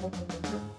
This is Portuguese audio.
Música